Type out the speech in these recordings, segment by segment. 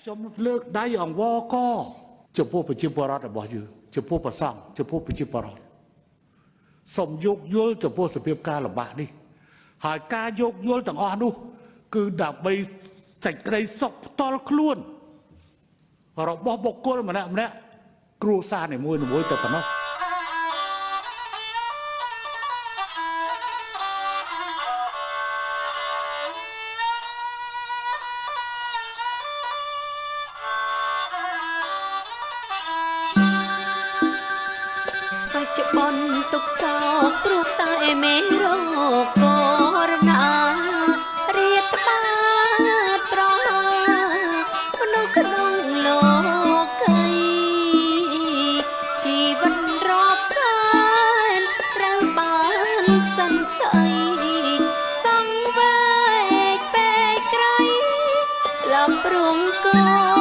ខ្ញុំលើកដៃអង្វរកចំពោះប្រជាពលរដ្ឋរបស់យើងចំពោះប្រសង់ចំពោះប្រជាពលរដ្ឋសូមយោគយល់ចំពោះសភាពការលំបាកនេះ ហើយការយោគយល់ទាំងអស់នោះគឺដើម្បីសេចក្តីសុខផ្ទាល់ខ្លួនរបស់បុគ្គលម្នាក់ម្នាក់គ្រួសារនីមួយៗទៅប៉ុណ្ណោះ មេរោគកូវីដរាតត្បាតប្រហាមនុស្សក្នុងលោកីជីវិតរាប់សែនត្រូវបានខ្សិនខ្សីសង្វេកពេកក្រៃស្លាប់ព្រមកូ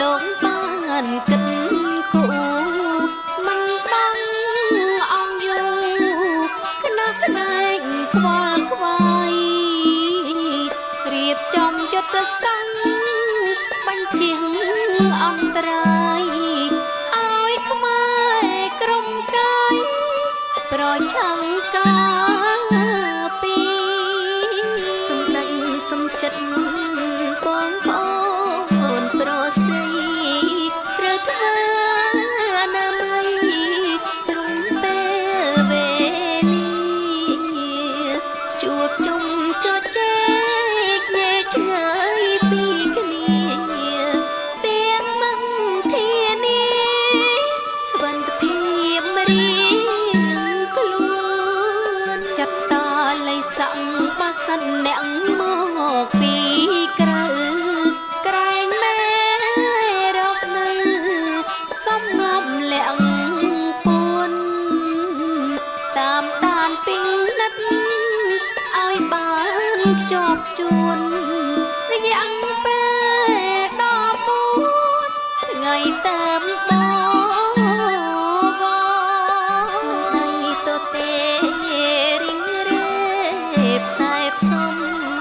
លោកបានគិតគូមិនបងអង្គយូខ្នះខ្នែងខ្វល់ខ្វាយរៀបចំយុទ្ធសាស្ត្របញ្ជាអន្តរាយឲ្យខ្មែរក្រុមកាយប្រឆាំងកា សិនអ្នកមកពីក្រៅក្រែងមេរកនៅសំងំលាក់ពួនតាមដានពីនិតឲ្យបានជាប់ជួ sông.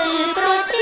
ឬប្រជា